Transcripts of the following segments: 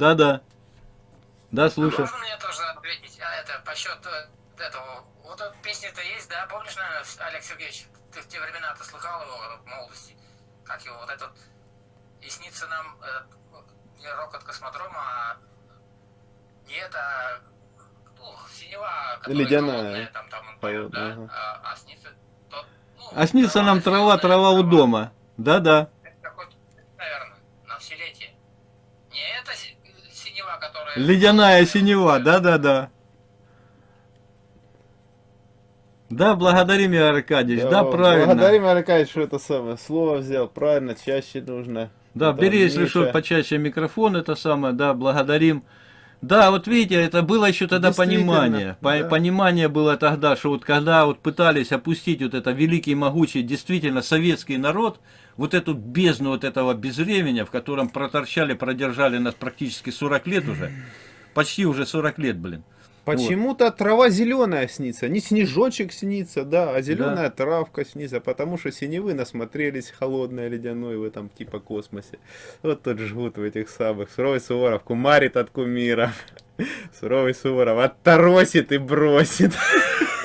Да-да. Да, слушаю. Можно мне тоже ответить а это, по счету этого? Вот эта песня-то есть, да? Помнишь, наверное, Олег Сергеевич, ты в те времена-то слыхал его в молодости? Как его вот этот... И снится нам э, не рок от космодрома, а не это... Ну, синева, которая Ледяная. холодная, там, там он поет, да? Ага. А, а снится... тот, ну, А снится нам трава, трава у дома. Да-да. Это какой-то, наверное, на вселетие. Не это си- синева, которая... Ледяная синева, да-да-да. Да, благодарим, Игорь Аркадьевич, да, правильно. Благодарим, Аркадьевич, что это самое слово взял. Правильно, чаще нужно. Да, Это бери, если что, почаще микрофон, это самое, да, благодарим. Да, вот видите, это было еще тогда понимание. По- да. Понимание было тогда, что вот когда вот пытались опустить вот это великий, могучий, действительно советский народ, вот эту бездну вот этого безвременья, в котором проторчали, продержали нас практически 40 лет уже, почти уже 40 лет, блин. Почему-то трава зеленая снится, не снежочек снится, да, а зеленая травка снится, потому что синевы насмотрелись холодной ледяной в этом типа космосе. Вот тут жгут в этих самых. Суровый Суворов кумарит от кумиров. Суровый Суворов отторосит и бросит.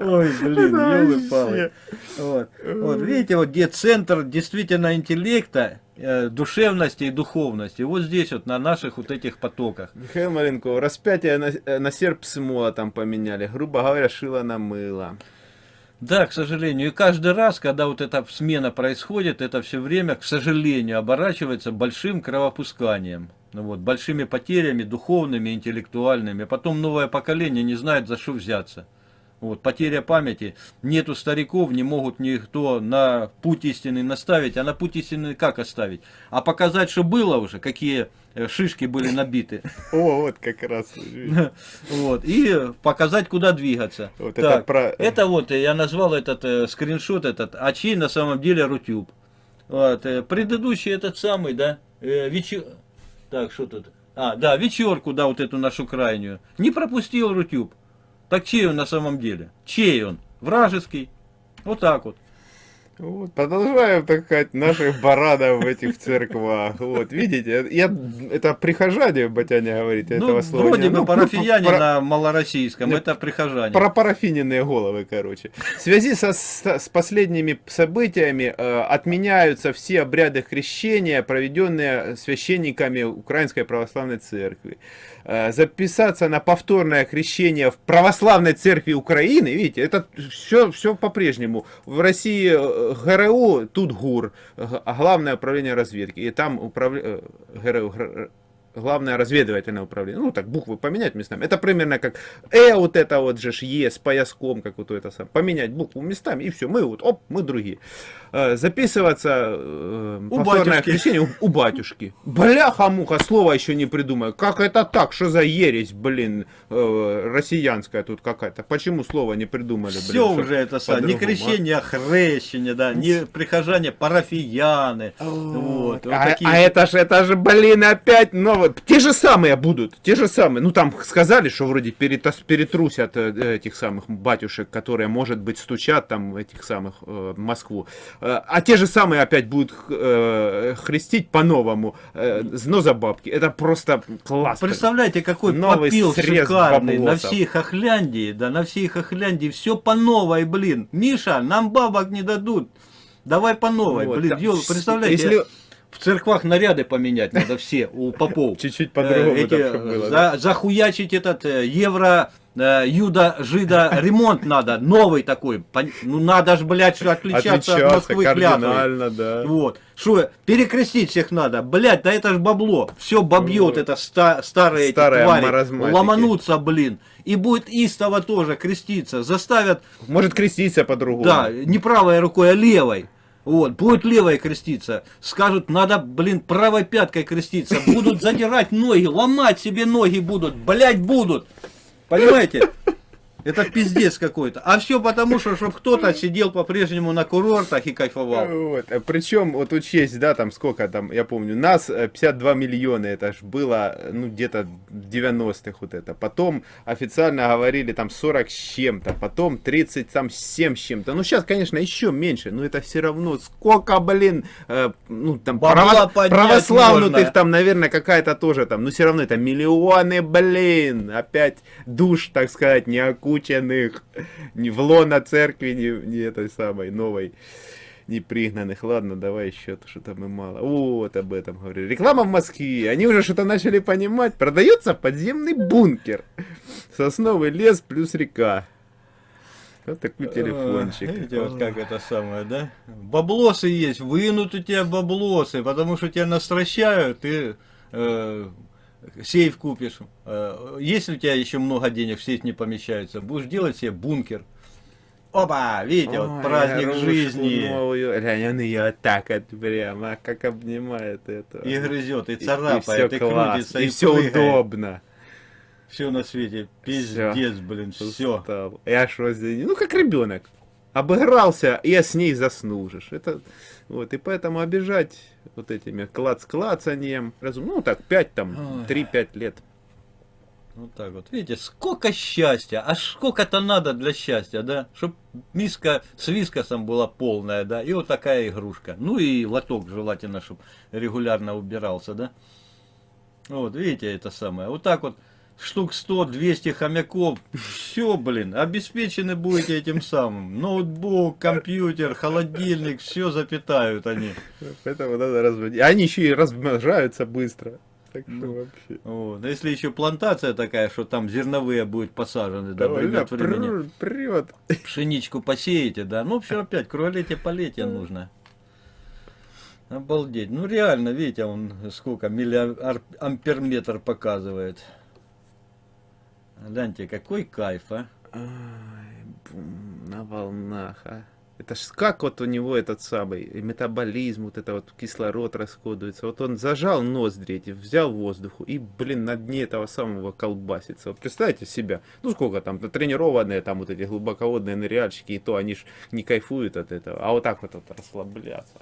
Ой, блин, елы-палы. вообще. Вот. вот, видите, вот где центр действительно интеллекта, э, душевности и духовности. Вот здесь вот, на наших вот этих потоках. Михаил Маленков, распятие на, э, на серп с молотом поменяли. Грубо говоря, шило на мыло. Да, к сожалению. И каждый раз, когда вот эта смена происходит, это все время, к сожалению, оборачивается большим кровопусканием. Ну вот, большими потерями духовными, интеллектуальными. Потом новое поколение не знает, за что взяться. Вот, потеря памяти. Нету стариков, не могут никто на путь истины наставить. А на путь истины как оставить? А показать, что было уже, какие э, шишки были набиты. О, вот как раз. Вот, и показать, куда двигаться. Вот это Так, про- это вот, э, я назвал этот э, скриншот, этот, а чей на самом деле Рутюб. Вот, э, предыдущий этот самый, да, э, вечер... Так, что тут? А, да, вечерку, да, вот эту нашу крайнюю. Не пропустил Рутюб. Так чей он на самом деле? Чей он? Вражеский. Вот так вот. Вот, продолжаем, так сказать, наших баранов в этих церквах. Вот, видите, я, это прихожане, Батяня говорит, этого ну, слова вроде не- бы ну, парафияне про- на малороссийском, Не, это прихожане. Пропарафиненные головы, короче. В связи со, с, с последними событиями э, отменяются все обряды крещения, проведенные священниками Украинской Православной Церкви. Э, записаться на повторное крещение в Православной Церкви Украины, видите, это все, все по-прежнему. В России э, ГРУ, тут ГУР, Главное управление разведки, и там управля... э, ГРУ, гр- Главное разведывательное управление. Ну, так, буквы поменять местами. Это примерно как Э, вот это вот же ж Е с пояском, как вот это сам. Поменять букву местами, и все. Мы вот, оп, мы другие. Э, записываться э, У повторное крещение у, у батюшки. Бляха-муха, слова еще не придумаю. Как это так? Что за ересь, блин, э, россиянская тут какая-то? Почему слова не придумали, блин? Все уже это самое, не крещение, а хрещение, да, не прихожане, парафияны. Вот, вот а, такие а это же, это же, блин, опять Те же самые будут, те же самые. Ну, там сказали, что вроде перетас- перетрусят э, этих самых батюшек, которые, может быть, стучат там этих самых э, Москву. Э, а те же самые опять будут э, хрестить по-новому. Э, зно за бабки. Это просто классно. Представляете, какой Новый попил шикарный на баблосов. всей Хохляндии, да, на всей Хохляндии, все по новой, блин. Миша, нам бабок не дадут. Давай по новой, Вот, блин, да. ё- представляете, Если- в церквах наряды поменять надо все у попов. Чуть-чуть Э, по-другому эти, чтоб было, за- захуячить этот э, евро э, юда жида ремонт надо новый такой ну надо ж блядь что отличаться, от Москвы кардинально, да. вот. Что, перекрестить всех надо? Блять, да это ж бабло. Все бобьет это ста- старые эти Старые твари. маразматики. Ломанутся, блин. И будет истово тоже креститься. Заставят, Может креститься по-другому. да, не правой рукой, а левой. Вот, будет левой креститься. Скажут, надо, блин, правой пяткой креститься. Будут задирать ноги, ломать себе ноги будут. Блять, будут. Понимаете? Это пиздец какой-то. А все потому, что чтобы кто-то сидел по-прежнему на курортах и кайфовал. Вот. Причем, вот учесть, да, там сколько там, я помню, нас э, 52 миллиона, это ж было, э, ну, где-то в 90-х вот это. Потом официально говорили там 40 с чем-то, потом 30 там 7 с чем-то. Ну, сейчас, конечно, еще меньше, но это все равно сколько, блин, э, ну, там, право- православных можно. там, наверное, какая-то тоже там, но все равно это миллионы, блин, опять душ, так сказать, не окученных, ни в лона церкви, ни, ни этой самой новой не пригнанных. Ладно, давай еще что-то мы мало. Вот об этом говорю. Реклама в Москве. Они уже что-то начали понимать. Продается подземный бункер. Сосновый лес плюс река. Вот такой телефончик. Ой, Видите, вот как это самое, да? Баблосы есть, вынут у тебя баблосы, потому что тебя настращают, ты э, сейф купишь. Э, если у тебя еще много денег, в сейф не помещается, будешь делать себе бункер. Опа, видите, вот Ой, праздник игрушку жизни. новую. Глянь, он ее так вот прямо, как обнимает это. И грызет, и И- и царапает, и, всё класс, крутится, и и, все прыгает. удобно. Все на свете. Пиздец, блин, все. Устал. Я что здесь? Ну, как ребенок. Обыгрался, и с ней ж. Это, вот, и поэтому обижать вот этими клац-клацанием. разум- Ну, так, 5 там, Ой. 3-5 лет. Вот так вот. Видите, сколько счастья. А сколько-то надо для счастья, да? Чтоб миска с вискосом была полная, да? И вот такая игрушка. Ну и лоток желательно, чтобы регулярно убирался, да? Вот, видите, это самое. Вот так вот штук 100-200 хомяков. Все, блин, обеспечены будете этим самым. Ноутбук, компьютер, холодильник, все запитают они. Поэтому надо разводить. Они еще и размножаются быстро. Так что Ну, вообще. Вот. Если еще плантация такая, что там зерновые будут посажены, да, Давай, время да, от времени. прет. пшеничку посеете, да, ну все опять, круолете полетия нужно. Обалдеть. Ну реально, видите, он сколько миллиамперметр показывает. Гляньте, какой кайф, а. Ай, на волнах, а. Это ж как вот у него этот самый метаболизм, вот это вот кислород расходуется. Вот он зажал ноздри эти, взял воздуху и, блин, на дне этого самого колбасится. Вот представьте себя, ну сколько там, тренированные там вот эти глубоководные ныряльщики, и то они ж не кайфуют от этого. А вот так вот, вот расслабляться.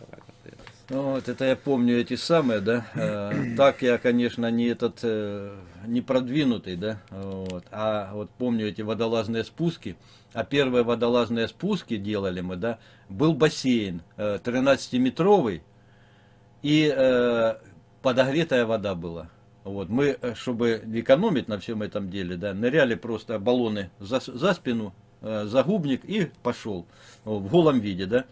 Ну, вот это я помню эти самые, да. Э, так я, конечно, не этот, э, не продвинутый, да. Вот. А вот помню эти водолазные спуски. А первые водолазные спуски делали мы, да. Был бассейн э, 13-метровый и э, подогретая вода была. Вот, мы, чтобы экономить на всем этом деле, да, ныряли просто баллоны за, за спину, э, загубник и пошел Вот, в голом виде, да.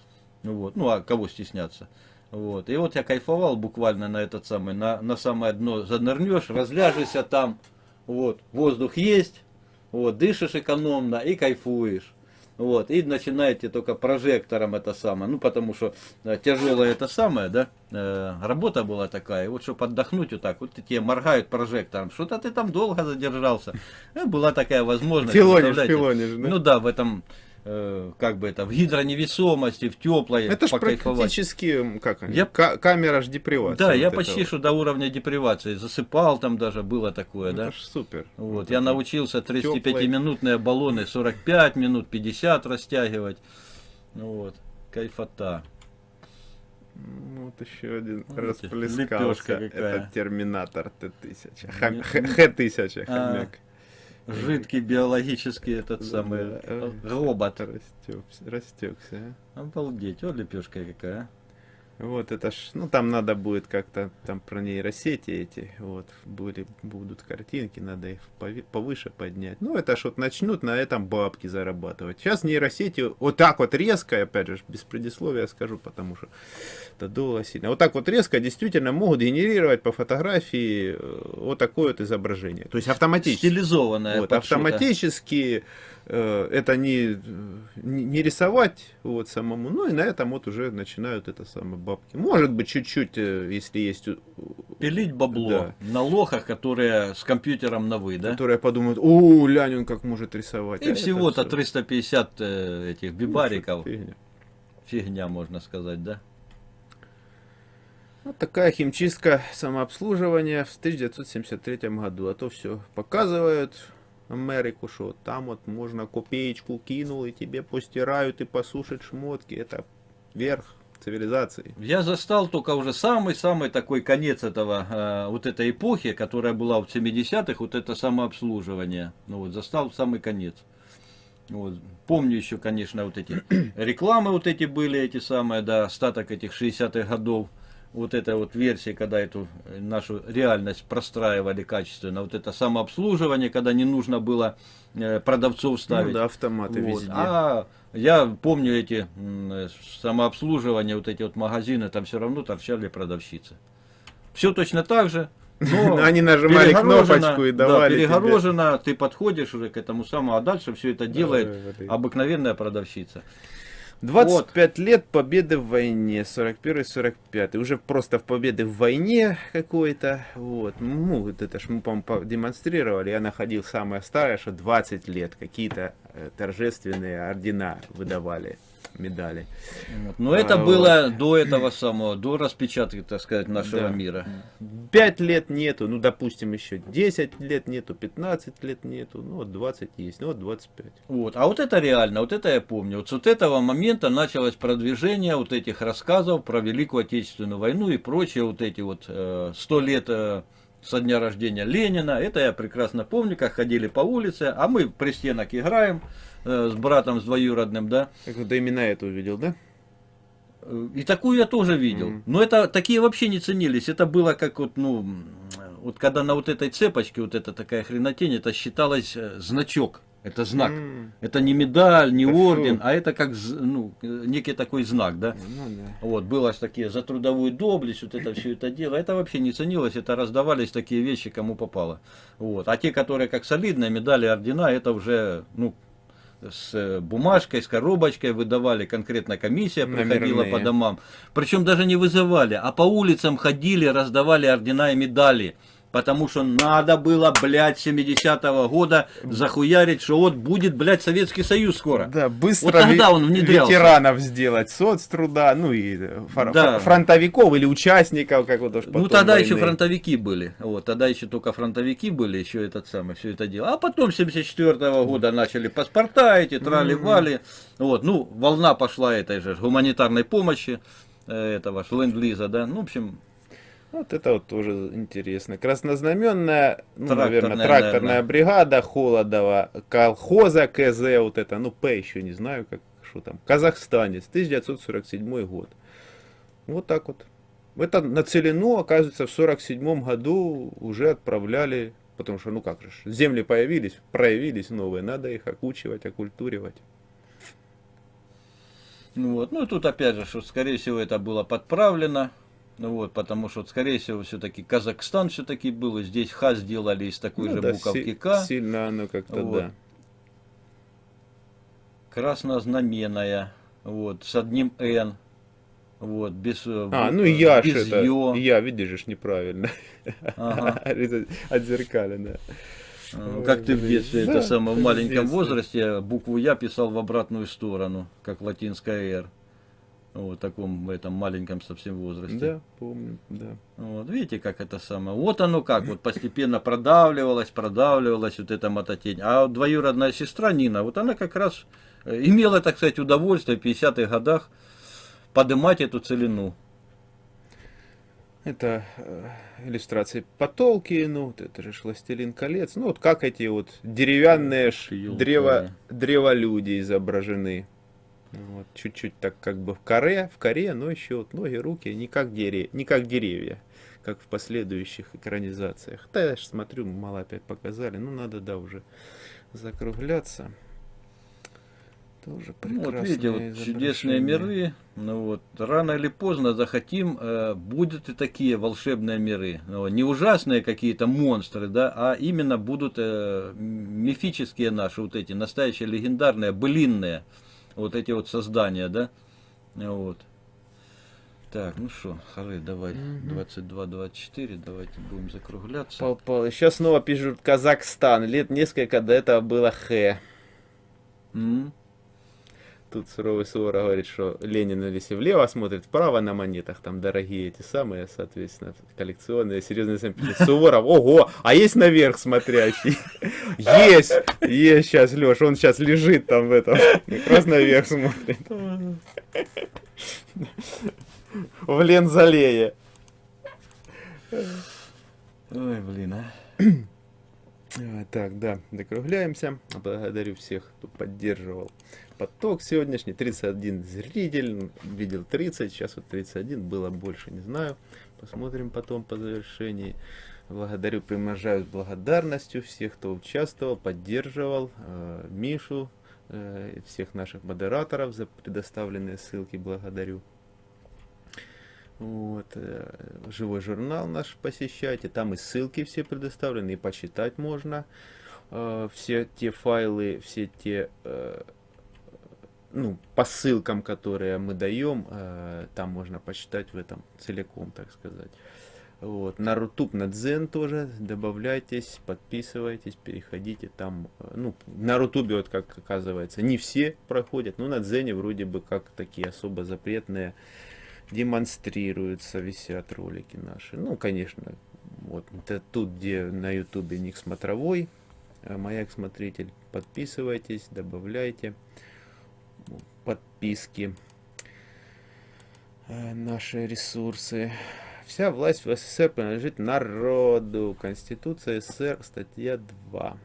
Вот, ну а кого стесняться. Вот. И вот я кайфовал буквально на этот самый, на, на самое дно занырнешь, разляжешься там, вот, воздух есть, вот, дышишь экономно и кайфуешь. Вот, и начинаете только прожектором это самое, ну, потому что тяжелая это самое, да, э, работа была такая, и вот, чтобы отдохнуть вот так, вот тебе моргают прожектором, что-то ты там долго задержался, Э, была такая возможность. Филонишь, филонишь, да? Ну да, в этом, э, как бы это, в гидроневесомости, в теплой, Это ж покайфовать. практически, как они, Я- ка- камера ж депривации. Да, я вот почти этого. что до уровня депривации засыпал там даже, было такое, Ну, да. Это супер. Вот, я это научился Тёплой. 35-минутные баллоны 45 минут, 50 растягивать. Ну Вот, кайфота. Ну, Вот еще один Видите, расплескался. лепёшка какая. Это терминатор Т-1000. Не- Хом- Х- Х-1000 А, хомяк. Жидкий биологический этот самый робот. Растекся, растекся. Обалдеть, о, лепешка какая. Вот это ж, ну там надо будет как-то там про нейросети эти, вот, были, будут картинки, надо их повыше поднять. Ну это ж вот начнут на этом бабки зарабатывать. Сейчас нейросети вот так вот резко, опять же, без предисловия скажу, потому что это долго сильно. Вот так вот резко действительно могут генерировать по фотографии э, вот такое вот изображение. То есть автоматически. Стилизованная. Вот, автоматически э, это не, не, рисовать вот самому, ну и на этом вот уже начинают это самое бабки. Может быть, чуть-чуть, э, если есть, Пилить бабло Да. на лохах, которые с компьютером на вы, да? которые подумают, о, лянь, он как может рисовать. И А всего-то всё- 350 э, этих бибариков. Ну, фигня. Фигня, можно сказать, да? Вот такая химчистка самообслуживания в 1973 году. А то все показывают, Америку, что там вот можно копеечку кинул и тебе постирают и посушат шмотки. Это верх цивилизации. Я застал только уже самый-самый такой конец этого, э, вот этой эпохи, которая была в 70-х, вот это самообслуживание. Ну вот, застал самый конец. Вот. Помню еще, конечно, вот эти рекламы вот эти были, эти самые, да, остаток этих 60-х годов. Вот эта вот версия, когда эту э, нашу реальность простраивали качественно. Вот это самообслуживание, когда не нужно было э, продавцов ставить. Ну да, автоматы Вот. везде. А я помню эти э, самообслуживания, вот эти вот магазины, там все равно торчали продавщицы. Все точно так же. Но Они нажимали кнопочку и да, давали тебе. перегорожено, ты подходишь уже к этому самому, а дальше все это делает блин. обыкновенная продавщица. 25 лет победы в войне, 41-45. Уже просто в победы в войне какой-то. Вот. Ну, вот это ж мы, по демонстрировали. Я находил самое старое, что 20 лет. Какие-то э, торжественные ордена выдавали, медали. Вот. Но это А, было до этого самого, до распечатки, так сказать, нашего Да. мира. 5 лет нету, ну, допустим, еще 10 лет нету, 15 лет нету, ну, вот 20 есть, ну, вот 25. Вот. А вот это реально, вот это я помню. Вот с вот этого момента началось продвижение вот этих рассказов про Великую Отечественную войну и прочие вот эти вот э, сто лет э, со дня рождения Ленина. Это я прекрасно помню, как ходили по улице, а мы при стенах играем э, с братом, с двоюродным, да. Как вот именно это увидел, да? Э, И такую я тоже видел. Мгм. Но это такие вообще не ценились. Это было как вот, ну, вот когда на вот этой цепочке вот эта такая хренотень, это считалось э, значок. Это знак. М, Это не медаль, не фу. орден, а это как ну, э, некий такой знак, да. Ну, да. Вот, было такие за трудовую доблесть, вот это все это дело. Это вообще не ценилось, это раздавались такие вещи, кому попало. Вот. А те, которые как солидные медали, ордена, это уже, ну, с э, бумажкой, с коробочкой выдавали, конкретно комиссия приходила Номерные. по домам. Причем даже не вызывали, а по улицам ходили, раздавали ордена и медали. Потому что надо было, блядь, 70-го года захуярить, что вот будет, блядь, Советский Союз скоро. Да, быстро Вот тогда он внедрялся. ветеранов сделать, соцтруда, ну и фор- Да. фр- фронтовиков или участников, как вот уж Ну тогда еще войны. фронтовики были. Вот, тогда еще только фронтовики были, еще этот самый, все это дело. А потом 74 года начали паспорта эти, трали-вали. Вот, ну, волна пошла этой же гуманитарной помощи, э, этого ж ленд-лиза, да. Ну, в общем, Вот это вот тоже интересно. Краснознаменная, ну, Тракторная, наверное, тракторная наверное. бригада Холодова, колхоза КЗ, вот это, ну, П еще не знаю, как, что там, казахстанец, 1947 год. Вот так вот. Это на Целину, оказывается, в 47 году уже отправляли, потому что, ну как же, земли появились, проявились новые, надо их окучивать, окультуривать. ну вот. Ну, тут опять же, что, скорее всего, это было подправлено. Ну вот, потому что, скорее всего, все-таки Казахстан все-таки был, и здесь Х сделали из такой Ну же да, буковки К. Сильно оно как-то, Вот. да. краснознаменная, вот, с одним Н, вот, без, э, А, бу- ну я ж без это, ё. я, видишь, неправильно. Ага. Отзеркалено. Ну, Как ты в детстве, Да, это самое, в маленьком детстве. возрасте букву Я писал в обратную сторону, как латинская Р. Вот в таком в этом маленьком совсем возрасте. Да, помню, да. Вот, видите, как это самое. Вот оно как, вот постепенно продавливалась, продавливалась вот эта мототень. А вот двоюродная сестра Нина, вот она как раз э, имела, так сказать, удовольствие в 50-х годах поднимать эту целину. Это э, иллюстрации по Толкину, вот это же «Властелин колец». Ну, вот как эти вот деревянные ж Ёлка. древо, древолюди изображены. Вот, чуть-чуть так как бы в коре, в коре, но еще вот ноги, руки, не как, дере, не как деревья, как в последующих экранизациях. Да, я ж смотрю, мало опять показали, ну, надо, да, уже закругляться. Тоже Ну, вот видите, вот чудесные миры. Ну вот, рано или поздно захотим, э, будут и такие волшебные миры. Ну, не ужасные какие-то монстры, да, а именно будут э, мифические наши, вот эти, настоящие легендарные, былинные, вот эти вот создания, да. Вот. Так, ну что, Хары, давай, Мгм. 22-24, давайте будем закругляться. Сейчас снова пишут Казахстан. Лет несколько до этого было Х. М? Тут суровый Суворов говорит, что Ленин, если влево смотрит, вправо на монетах, там дорогие эти самые, соответственно, коллекционные, серьезные сами пишут. Суворов, ого, а есть наверх смотрящий? Есть, есть сейчас, Леш, он сейчас лежит там в этом, как раз наверх смотрит. В Лензалее. Ой, блин, а. Так, да, закругляемся. Благодарю всех, кто поддерживал поток сегодняшний. 31 зритель, видел 30, сейчас вот 31, было больше, не знаю. Посмотрим потом по завершении. Благодарю, примножаю благодарностью всех, кто участвовал, поддерживал. э, Мишу, э, всех наших модераторов за предоставленные ссылки благодарю. Вот, э, живой журнал наш посещайте, там и ссылки все предоставлены, и почитать можно. Э, все те файлы, все те, э, ну, по ссылкам, которые мы даем, э, там можно почитать в этом целиком, так сказать. Вот. На Рутуб, на Дзен тоже добавляйтесь, подписывайтесь, переходите там. Ну, на Рутубе, вот как оказывается, не все проходят, но на Дзене вроде бы как такие особо запретные демонстрируются, висят ролики наши. Ну, конечно, вот это тут, где на Ютубе ник смотровой, э, маяк смотритель, подписывайтесь, добавляйте подписки, э, наши ресурсы. Вся власть в СССР принадлежит народу. Конституция СССР, статья 2.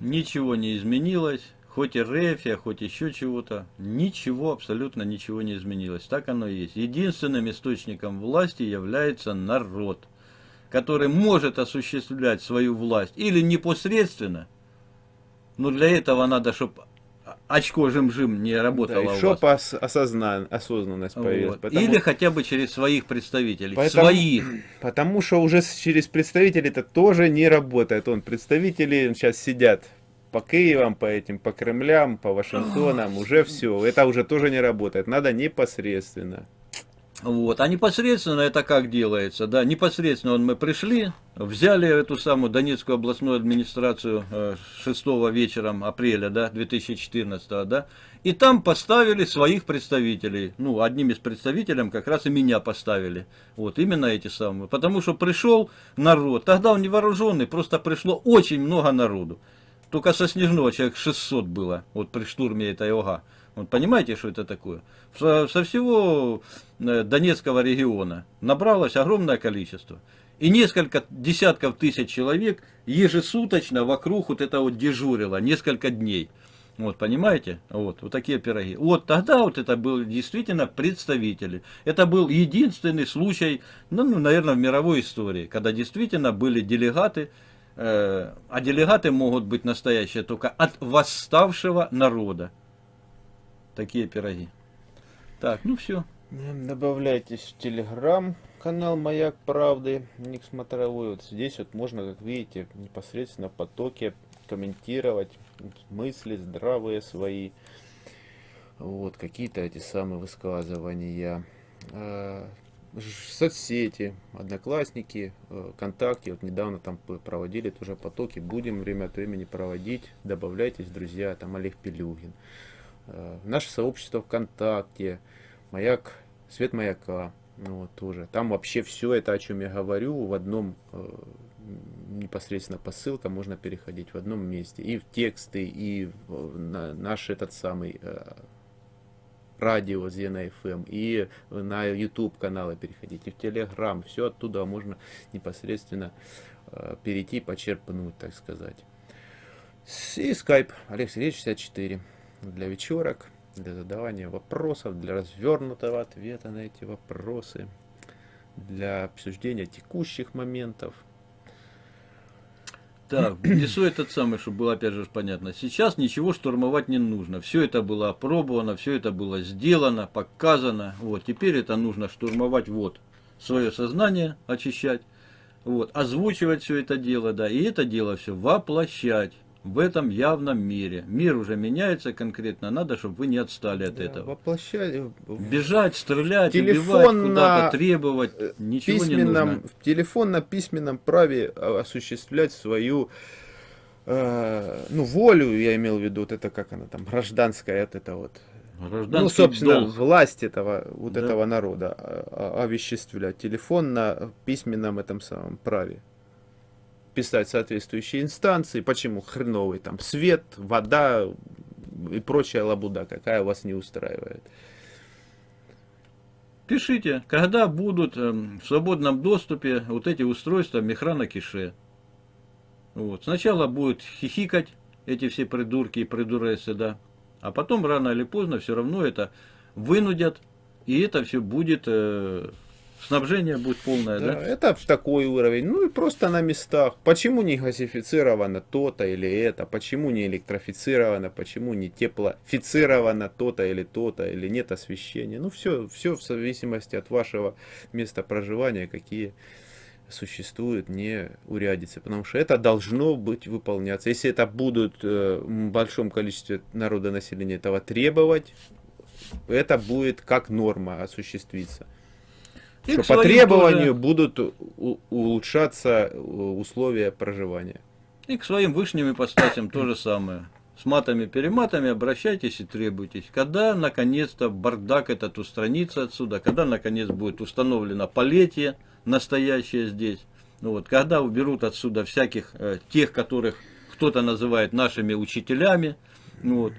Ничего не изменилось, хоть и рефия, хоть еще чего-то, ничего, абсолютно ничего не изменилось. Так оно и есть. Единственным источником власти является народ, который может осуществлять свою власть или непосредственно, но для этого надо, чтобы очко жим-жим не работало Да, у еще вас. по ос- осозна- осознанность появилась. Вот. Потому, Или хотя бы через своих представителей. Поэтому- Своих. потому что уже через представителей это тоже не работает. Он представители сейчас сидят по Киевам, по этим, по Кремлям, по Вашингтонам, уже все. Это уже тоже не работает. Надо непосредственно. Вот. А непосредственно это как делается? Да, непосредственно мы пришли, взяли эту самую Донецкую областную администрацию э, 6 вечером апреля да, 2014, да, и там поставили своих представителей. Ну, одним из представителей как раз и меня поставили. Вот, именно эти самые. Потому что пришел народ, тогда он не вооруженный, просто пришло очень много народу. Только со Снежного человек 600 было, вот при штурме этой ОГА. Вот понимаете, что это такое? Со, со всего э, Донецкого региона набралось огромное количество. И несколько десятков тысяч человек ежесуточно вокруг вот это вот дежурило, несколько дней. Вот, понимаете? Вот, вот такие пироги. Вот тогда вот это были действительно представители. Это был единственный случай, ну, ну, наверное, в мировой истории, когда действительно были делегаты, э, а делегаты могут быть настоящие только от восставшего народа. Такие пироги. Так, ну все. Добавляйтесь в телеграм канал Маяк Правды, ник смотровой. Вот здесь вот можно, как видите, непосредственно в потоке комментировать мысли здравые свои. Вот, какие-то эти самые высказывания. Ж- Соцсети, одноклассники, э, ВКонтакте, вот недавно там проводили тоже потоки, будем время от времени проводить, добавляйтесь, друзья, там Олег Пелюгин. Э, Наше сообщество ВКонтакте, Маяк, Свет Маяка, ну вот тоже. Там вообще все это, о чем я говорю, в одном э, непосредственно по ссылкам можно переходить в одном месте. И в тексты, и в на наш этот самый э, радио Зена FM, и на YouTube каналы переходить, и в Telegram. Все оттуда можно непосредственно перейти, почерпнуть, так сказать. И Skype Олег Сергеевич 64 для вечерок, для задавания вопросов, для развернутого ответа на эти вопросы, для обсуждения текущих моментов. Так, внесу этот самый, чтобы было опять же понятно. Сейчас ничего штурмовать не нужно. Все это было опробовано, все это было сделано, показано. Вот, теперь это нужно штурмовать вот свое сознание, очищать, вот, озвучивать все это дело, да, и это дело все воплощать в этом явном мире. Мир уже меняется конкретно, надо, чтобы вы не отстали от Да, этого. Воплощать в Бежать, стрелять, Телефон убивать, на, куда-то требовать, э, ничего не письменном, нужно. в телефонно-письменном праве а, осуществлять свою э, ну, волю, я имел в виду, вот это как она там, гражданская, вот это вот, Гражданский ну, собственно, долг. власть этого, вот Да. этого народа а, а, овеществлять. Телефон на письменном этом самом праве. Писать соответствующие инстанции. Почему хреновый там свет, вода и прочая лабуда, какая вас не устраивает. Пишите, когда будут эм, в свободном доступе вот эти устройства Мехрана Кише. Вот. Сначала будут хихикать эти все придурки и придуресы, да. А потом рано или поздно все равно это вынудят, и это все будет, э, снабжение будет полное, Да, да? это в такой уровень. Ну и просто на местах. Почему не газифицировано то-то или это? Почему не электрифицировано? Почему не теплофицировано то-то или то-то? Или нет освещения? Ну все, все в зависимости от вашего места проживания, какие существуют не урядицы. Потому что это должно быть выполняться. Если это будут э, в большом количестве народа населения этого требовать, это будет как норма осуществиться. И что по требованию тоже- будут улучшаться э, условия проживания. И к своим вышним ипостасям то же самое. С матами-перематами обращайтесь и требуйтесь. Когда, наконец-то, бардак этот устранится отсюда, когда, наконец, будет установлено полетие настоящее здесь, ну вот, когда уберут отсюда всяких э, тех, которых кто-то называет нашими учителями, ну вот,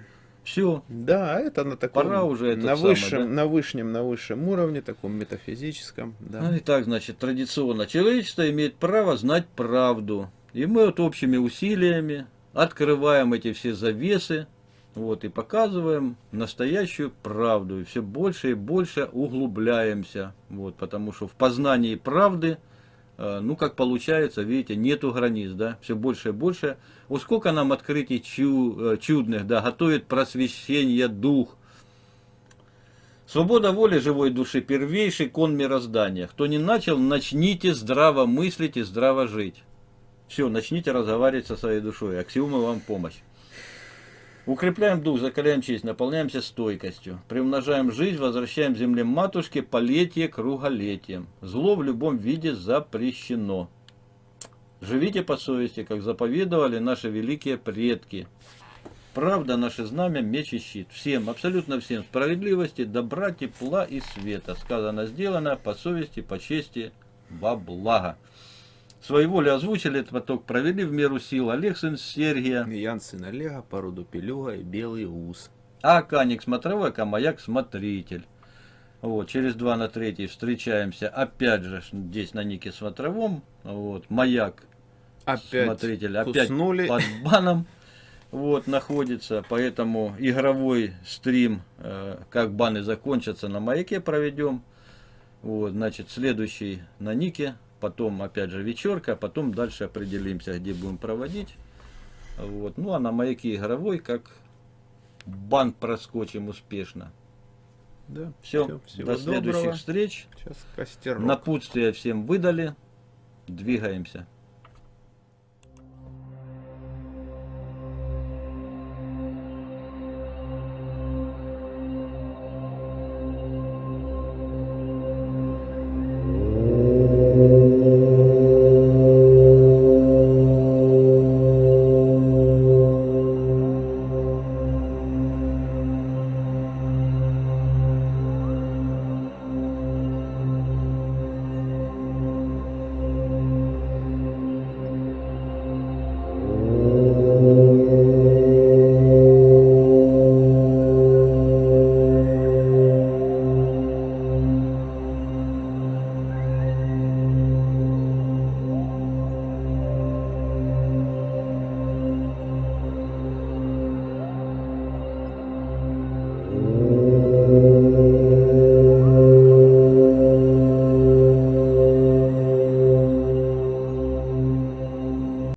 все. Да, это на таком, Пора уже на самый, высшем, да? на высшем, на высшем уровне, таком метафизическом, да. Ну, итак, значит, традиционно человечество имеет право знать правду. И мы вот общими усилиями открываем эти все завесы, вот, и показываем настоящую правду. И все больше и больше углубляемся. Вот, потому что в познании правды, ну, как получается, видите, нету границ, да, все больше и больше. Вот сколько нам открытий чу- э, чудных, да, готовит просвещение дух. Свобода воли живой души – первейший кон мироздания. Кто не начал, начните здраво мыслить и здраво жить. Все, начните разговаривать со своей душой. Аксиомы вам помощь. Укрепляем дух, закаляем честь, наполняемся стойкостью. Приумножаем жизнь, возвращаем земле матушке полетие круголетием. Зло в любом виде запрещено. Живите по совести, как заповедовали наши великие предки. Правда, наше знамя, меч и щит. Всем, абсолютно всем справедливости, добра, тепла и света. Сказано, сделано по совести, по чести, во благо. Своей волей озвучили этот поток, провели в меру сил Олег сын Сергия, Ян сын Олега, по роду Пелюга и Белый Ус. а Каник смотровой, а Маяк смотритель. Вот, через два на третий встречаемся, опять же, здесь на нике смотровом, вот, Маяк Опять смотритель, опять куснули. под баном вот, находится, поэтому игровой стрим, э, как баны закончатся, на маяке проведем. Вот, значит, следующий на нике, потом опять же вечерка, потом дальше определимся, где будем проводить. Вот, ну а на маяке игровой, как бан проскочим успешно. Да, Все, до следующих доброго. встреч. Сейчас костерок. Напутствие всем выдали. Двигаемся.